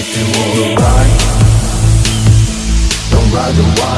If you wanna ride, don't ride the wild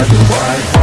black and white